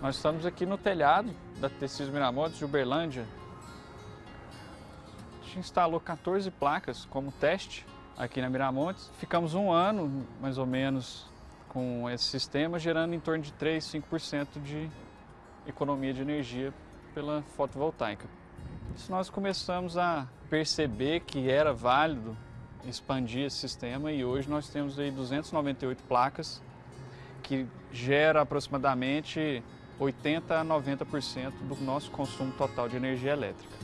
Nós estamos aqui no telhado da Tecidos Miramontes de Uberlândia. A gente instalou 14 placas como teste aqui na Miramontes. Ficamos um ano, mais ou menos, com esse sistema, gerando em torno de 3, 5% de economia de energia pela fotovoltaica. Isso nós começamos a perceber que era válido expandir esse sistema e hoje nós temos aí 298 placas que gera aproximadamente 80 a 90% do nosso consumo total de energia elétrica.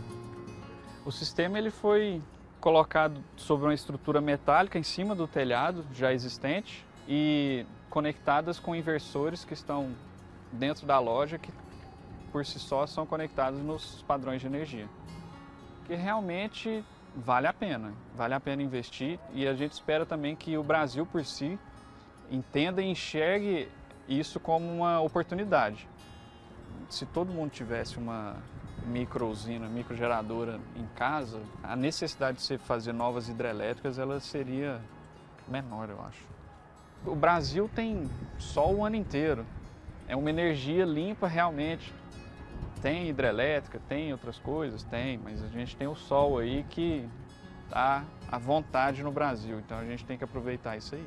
O sistema ele foi colocado sobre uma estrutura metálica em cima do telhado já existente e conectadas com inversores que estão dentro da loja que por si só são conectados nos padrões de energia. Que realmente vale a pena, vale a pena investir e a gente espera também que o Brasil por si entenda e enxergue isso como uma oportunidade se todo mundo tivesse uma micro usina, microgeradora em casa, a necessidade de você fazer novas hidrelétricas ela seria menor, eu acho. O Brasil tem sol o ano inteiro. É uma energia limpa realmente. Tem hidrelétrica, tem outras coisas, tem, mas a gente tem o sol aí que está à vontade no Brasil, então a gente tem que aproveitar isso aí.